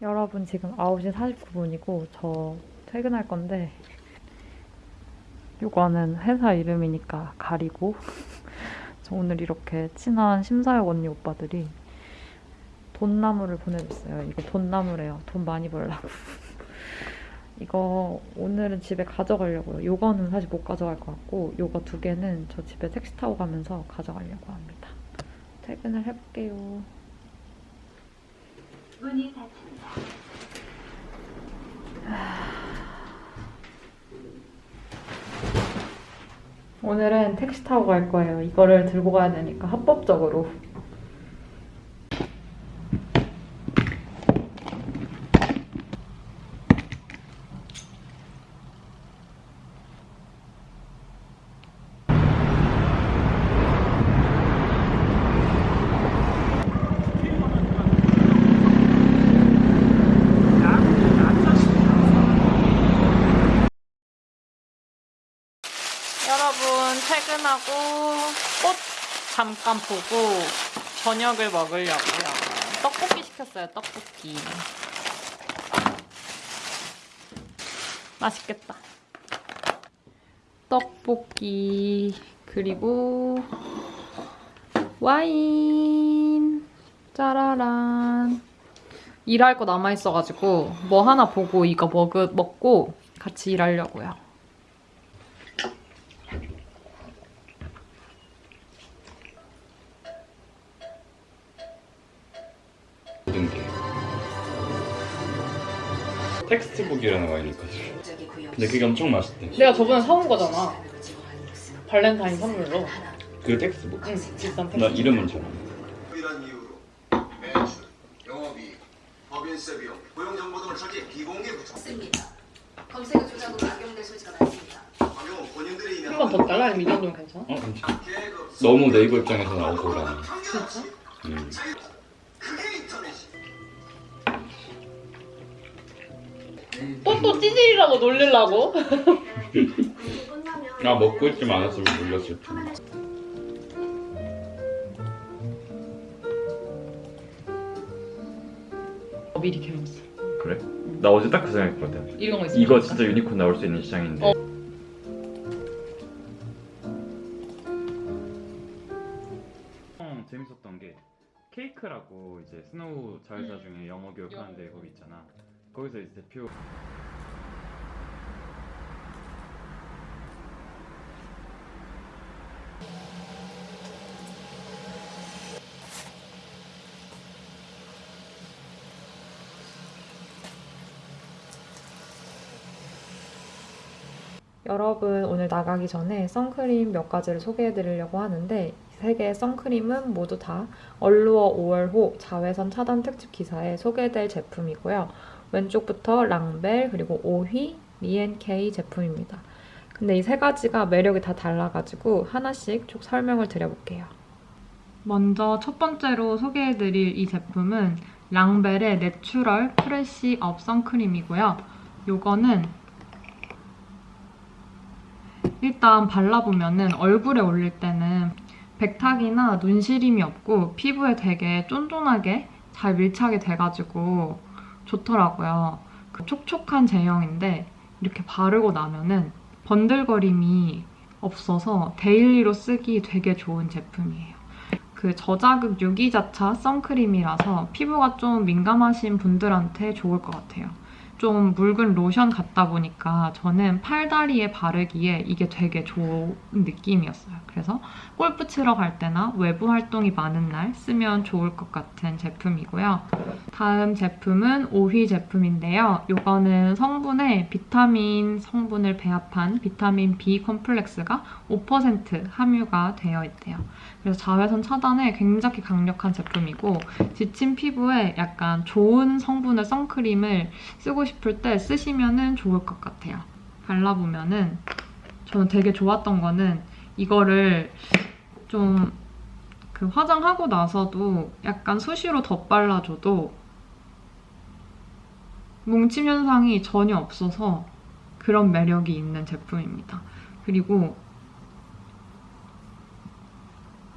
여러분 지금 9시 49분이고 저 퇴근할 건데 이거는 회사 이름이니까 가리고 저 오늘 이렇게 친한 심사역 언니 오빠들이 돈나무를 보내줬어요. 이거 돈나무래요. 돈 많이 벌라고. 이거 오늘은 집에 가져가려고요. 요거는 사실 못 가져갈 것 같고 요거 두 개는 저 집에 택시 타고 가면서 가져가려고 합니다. 퇴근을 해볼게요. 문이 닫힙니다. 오늘은 택시 타고 갈 거예요. 이거를 들고 가야 되니까 합법적으로. 여러분 퇴근하고 꽃 잠깐 보고 저녁을 먹으려고요. 떡볶이 시켰어요. 떡볶이. 맛있겠다. 떡볶이 그리고 와인 짜라란 일할 거 남아 있어가지고 뭐 하나 보고 이거 먹, 먹고 같이 일하려고요. Textbook이라는 와인이 있거든 근데 그게 엄청 맛있대 내가 저번에 사온 거잖아 발렌타인 선물로 그 Textbook? 응 비싼 나 이름은 잘 몰라 이런 이유로 매출, 영업이익, 법인세 비용, 고용 정보 등을 철저히 비공개 부쳤습니다. 검색어 조작으로 악용될 소지가 많습니다. 방용은 본인들이 한번 더 달라? 아니면 이 정도면 괜찮아? 어 괜찮아 너무 네이버 입장에서 나오고 그러네 진짜? 음. 그게 인터넷이 또 또 찌질이라고 놀리려고? 아 먹고 있지만 않았으면 놀렸을 텐데 어, 미리 개봤어 그래? 나 어제 딱 그 생각했거든. 이런 거 있으면 이거. 진짜 유니콘 나올 수 있는 시장인데. 어. 어, 재밌었던 게 케이크라고 이제 스노우 자회사 중에 영어 교육하는데 거기 있잖아. 거기서 이제 대표 여러분 오늘 나가기 전에 선크림 몇 가지를 소개해 드리려고 하는데 이세 개의 선크림은 모두 다 Allure 5월호 자외선 차단 특집 기사에 소개될 제품이고요. 왼쪽부터 랑벨 그리고 오휘, 미앤케이 제품입니다. 근데 이 세 가지가 매력이 다 달라가지고 하나씩 쭉 설명을 드려볼게요. 먼저 첫 번째로 소개해드릴 이 제품은 랑벨의 Natural Fresh Up 선크림이고요. 요거는 일단 발라보면은 얼굴에 올릴 때는 백탁이나 눈시림이 없고 피부에 되게 쫀쫀하게 잘 밀착이 돼가지고 좋더라고요. 그 촉촉한 제형인데 이렇게 바르고 나면은 번들거림이 없어서 daily로 쓰기 되게 좋은 제품이에요. 그 저자극 유기자차 선크림이라서 피부가 좀 민감하신 분들한테 좋을 것 같아요. 좀 묽은 로션 같다 보니까 저는 팔다리에 바르기에 이게 되게 좋은 느낌이었어요. 그래서 골프 치러 갈 때나 외부 활동이 많은 날 쓰면 좋을 것 같은 제품이고요. 다음 제품은 오휘 제품인데요. 이거는 성분에 비타민 성분을 배합한 비타민 B 컴플렉스가 5% 함유가 되어 있대요. 그래서 자외선 차단에 굉장히 강력한 제품이고 지친 피부에 약간 좋은 성분의 선크림을 쓰고 싶을 때 쓰시면 좋을 것 같아요. 발라보면 은 저는 되게 좋았던 거는 이거를 좀 그 화장하고 나서도 약간 수시로 덧발라줘도 뭉침 현상이 전혀 없어서 그런 매력이 있는 제품입니다. 그리고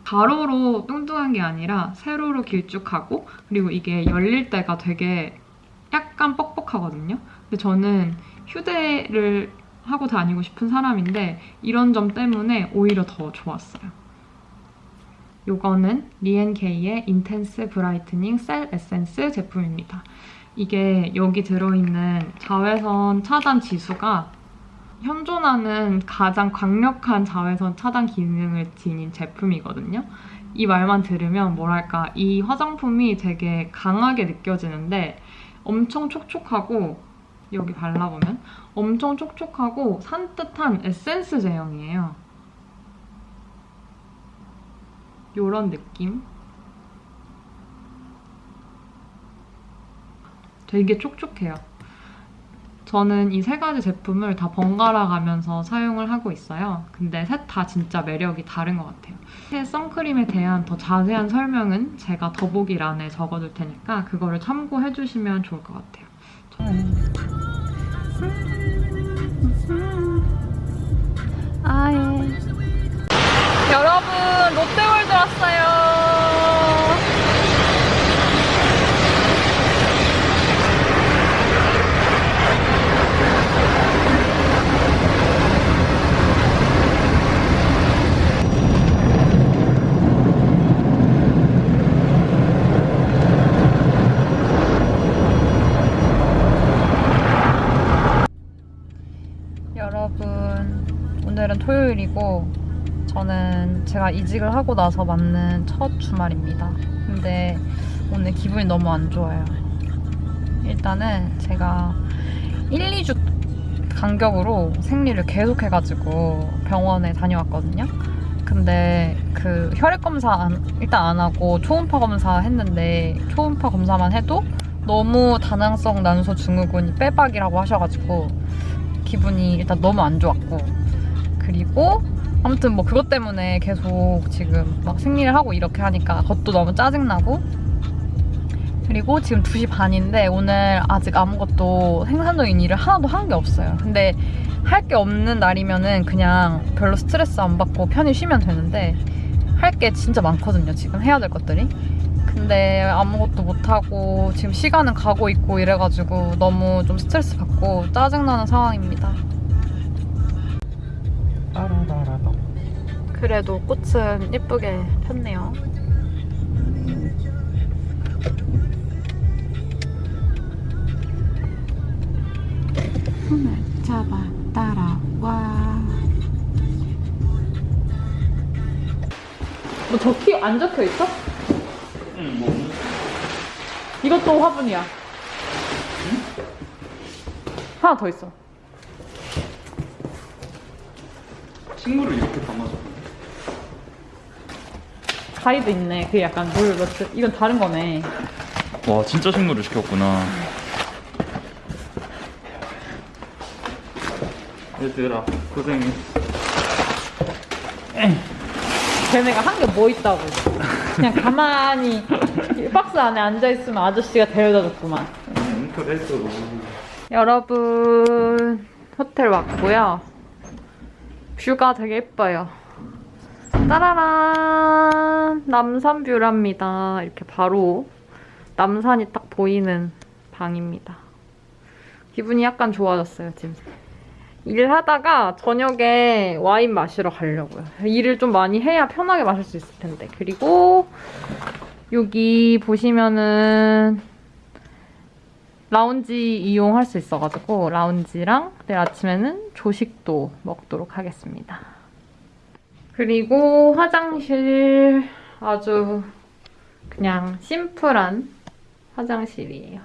가로로 뚱뚱한 게 아니라 세로로 길쭉하고 그리고 이게 열릴 때가 되게 약간 뻑뻑 하거든요. 근데 저는 휴대를 하고 다니고 싶은 사람인데 이런 점 때문에 오히려 더 좋았어요. 요거는 리엔케이의 Intense Brightening Cell Essence 제품입니다. 이게 여기 들어있는 자외선 차단 지수가 현존하는 가장 강력한 자외선 차단 기능을 지닌 제품이거든요. 이 말만 들으면 뭐랄까 이 화장품이 되게 강하게 느껴지는데 엄청 촉촉하고 여기 발라보면 엄청 촉촉하고 산뜻한 에센스 제형이에요. 요런 느낌? 되게 촉촉해요. 저는 이 세 가지 제품을 다 번갈아 가면서 사용을 하고 있어요. 근데 셋 다 진짜 매력이 다른 것 같아요. 새 선크림에 대한 더 자세한 설명은 제가 더보기란에 적어둘 테니까 그거를 참고해 주시면 좋을 것 같아요. 아예. 여러분, 롯데월드 왔어요. 여러분, 오늘은 토요일이고 저는 제가 이직을 하고 나서 맞는 첫 주말입니다. 근데 오늘 기분이 너무 안 좋아요. 일단은 제가 1, 2주 간격으로 생리를 계속 해가지고 병원에 다녀왔거든요. 근데 그 혈액 검사 안- 일단 안 하고 초음파 검사 했는데 초음파 검사만 해도 너무 다낭성 난소 증후군이 빼박이라고 하셔가지고 기분이 일단 너무 안 좋았고 그리고 아무튼 뭐 그것 때문에 계속 지금 막 생리를 하고 이렇게 하니까 그것도 너무 짜증나고 그리고 지금 2시 반인데 오늘 아직 아무것도 생산적인 일을 하나도 한 게 없어요. 근데 할 게 없는 날이면은 그냥 별로 스트레스 안 받고 편히 쉬면 되는데 할 게 진짜 많거든요. 지금 해야 될 것들이. 근데 아무것도 못하고 지금 시간은 가고 있고 이래가지고 너무 좀 스트레스 받고 짜증나는 상황입니다. 그래도 꽃은 예쁘게 폈네요. 손을 잡아 따라와. 뭐 적히 안 적혀 있어? 응, 뭐. 이것도 화분이야. 하나 더 있어. 식물을 이렇게 담아줘. 가이드 있네. 그게 약간 물 넣트. 이건 다른 거네. 와, 진짜 식물을 시켰구나. 얘들아, 고생했어. 걔네가 한 게 뭐 있다고. 그냥 가만히 이 박스 안에 앉아있으면 아저씨가 데려다 줬구만. 여러분, 호텔 왔고요. 뷰가 되게 예뻐요. 따라란! 남산 뷰랍니다. 이렇게 바로 남산이 딱 보이는 방입니다. 기분이 약간 좋아졌어요, 지금. 일하다가 저녁에 와인 마시러 가려고요. 일을 좀 많이 해야 편하게 마실 수 있을 텐데. 그리고 여기 보시면은 라운지 이용할 수 있어가지고 라운지랑 내일 아침에는 조식도 먹도록 하겠습니다. 그리고 화장실 아주 그냥 심플한 화장실이에요.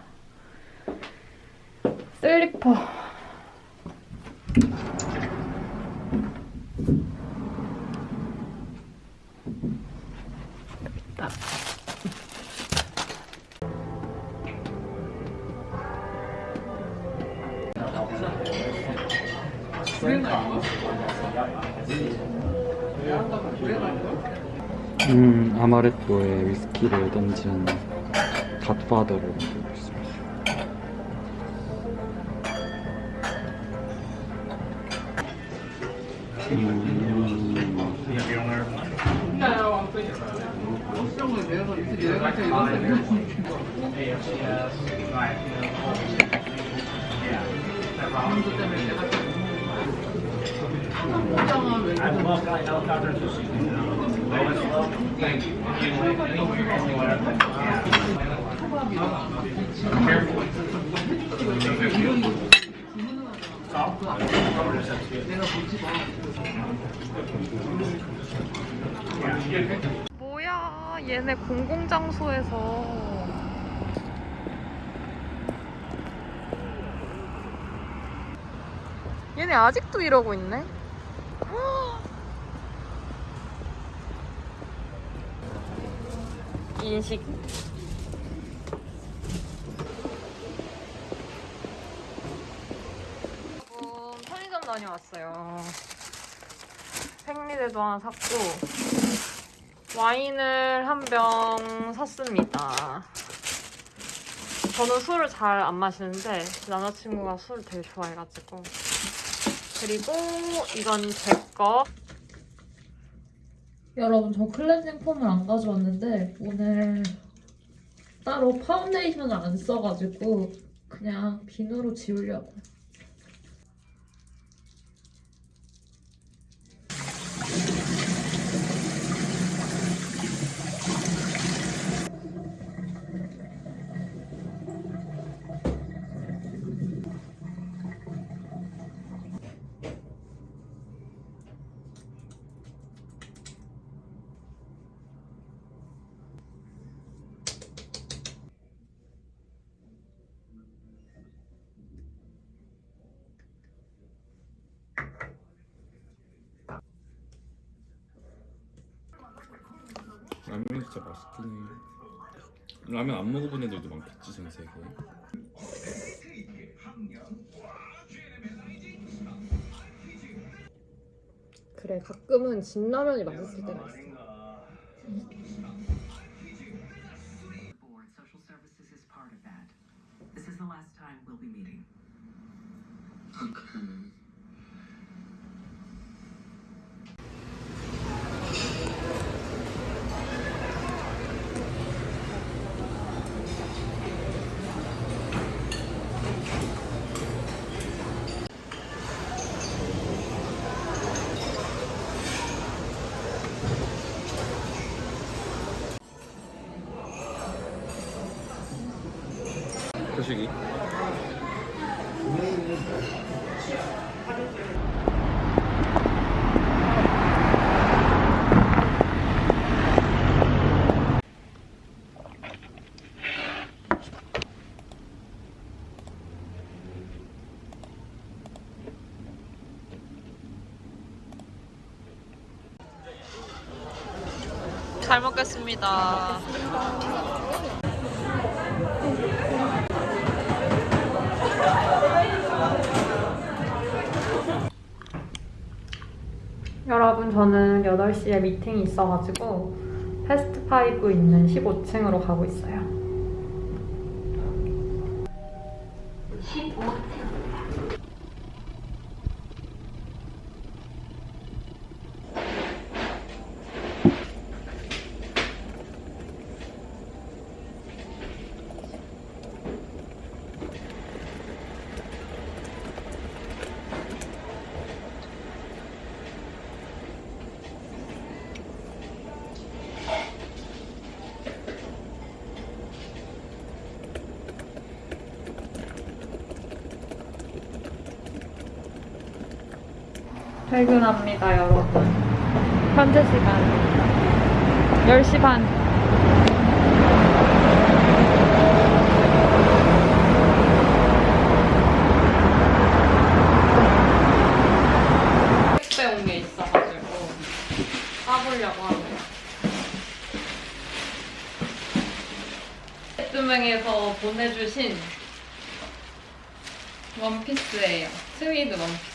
슬리퍼. 음, 아마레토에 위스키를 던진 갓파더를 만들고 있습니다. 뭐야, 얘네 공공장소에서. 얘네 아직도 이러고 있네? 인식. 여러분, 편의점 다녀왔어요. 생리대도 하나 샀고, 와인을 한 병 샀습니다. 저는 술을 잘 안 마시는데 남자친구가 술을 되게 좋아해가지고 그리고 이건 제 거. 여러분 저 클렌징 폼을 안 가져왔는데 오늘 따로 파운데이션을 안 써가지고 그냥 비누로 지우려고. 라면 진짜 맛있긴 해. 라면 안 먹어본 애들도 많겠지 전 세계에. 그래 가끔은 진라면이 맛있을 때가 있어. 표식이. 잘 먹겠습니다. 여 러분, 저는 8시에 미팅이 있어가지고 패스트5 있는 15층으로 가고 있어요. 퇴근합니다, 여러분. 현재 시간 10시 반. 택배 온 게 있어가지고 까보려고 하네요. 뚜명에서 보내주신 원피스예요. suede 원피스.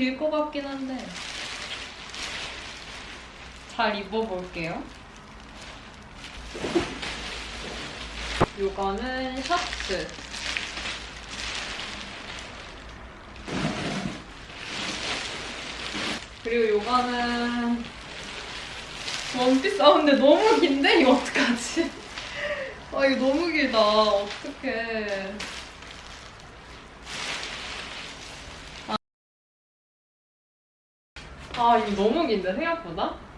길 것 같긴 한데 잘 입어볼게요. 요거는 셔츠. 그리고 요거는 원피스. 아 근데 너무 긴데 이거 어떡하지? 아 이거 너무 길다. 어떡해. 아 이거 너무 긴데 생각보다?